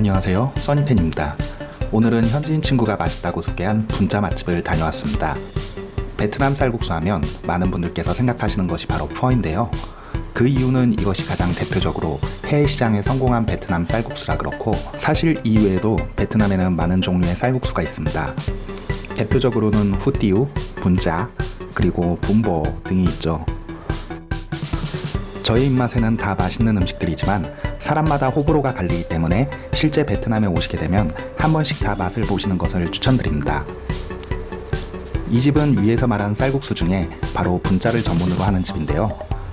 안녕하세요. 써니팬입니다. 오늘은 현지인 친구가 맛있다고 소개한 분짜 맛집을 다녀왔습니다. 베트남 쌀국수 하면 많은 분들께서 생각하시는 것이 바로 푸어인데요. 그 이유는 이것이 가장 대표적으로 해외 시장에 성공한 베트남 쌀국수라 그렇고 사실 이외에도 베트남에는 많은 종류의 쌀국수가 있습니다. 대표적으로는 후띠우, 분짜, 그리고 분보 등이 있죠. 저의 입맛에는 다 맛있는 음식들이지만 사람마다 호불호가 갈리기 때문에 실제 베트남에 오시게 되면 한 번씩 다 맛을 보시는 것을 추천드립니다. 이 집은 위에서 말한 쌀국수 중에 바로 분짜를 전문으로 하는 집인데요.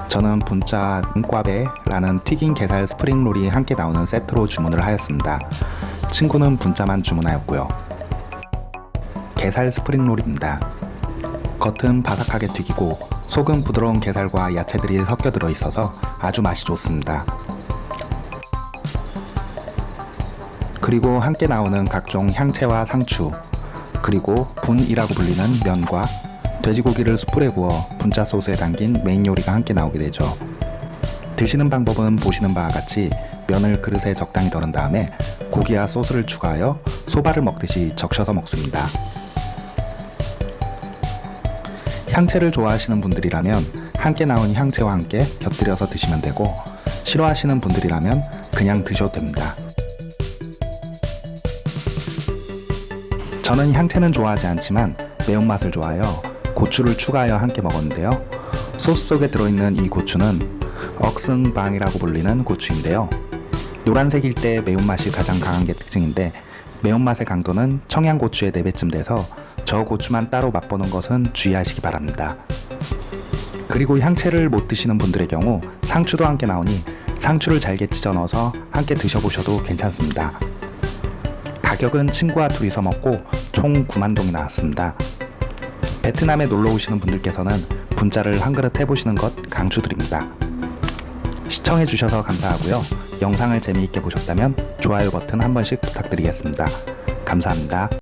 저는 분짜 은꽈배라는 튀긴 게살 스프링롤이 함께 나오는 세트로 주문을 하였습니다. 친구는 분짜만 주문하였고요. 게살 스프링롤입니다. 겉은 바삭하게 튀기고 속은 부드러운 게살과 야채들이 섞여 들어 있어서 아주 맛이 좋습니다. 그리고 함께 나오는 각종 향채와 상추 그리고 분이라고 불리는 면과 돼지고기를 숯불에 구워 분짜 소스에 담긴 메인 요리가 함께 나오게 되죠. 드시는 방법은 보시는 바와 같이 면을 그릇에 적당히 덜은 다음에 고기와 소스를 추가하여 소바를 먹듯이 적셔서 먹습니다. 향채를 좋아하시는 분들이라면 함께 나온 향채와 함께 곁들여서 드시면 되고 싫어하시는 분들이라면 그냥 드셔도 됩니다. 저는 향채는 좋아하지 않지만 매운맛을 좋아하여 고추를 추가하여 함께 먹었는데요. 소스 속에 들어있는 이 고추는 억승방이라고 불리는 고추인데요. 노란색일 때 매운맛이 가장 강한 게 특징인데 매운맛의 강도는 청양고추의 4배쯤 돼서 저 고추만 따로 맛보는 것은 주의하시기 바랍니다. 그리고 향채를 못 드시는 분들의 경우 상추도 함께 나오니 상추를 잘게 찢어 넣어서 함께 드셔보셔도 괜찮습니다. 가격은 친구와 둘이서 먹고 총 9만 동이 나왔습니다. 베트남에 놀러 오시는 분들께서는 분짜를 한 그릇 해보시는 것 강추드립니다. 시청해주셔서 감사하고요. 영상을 재미있게 보셨다면 좋아요 버튼 한 번씩 부탁드리겠습니다. 감사합니다.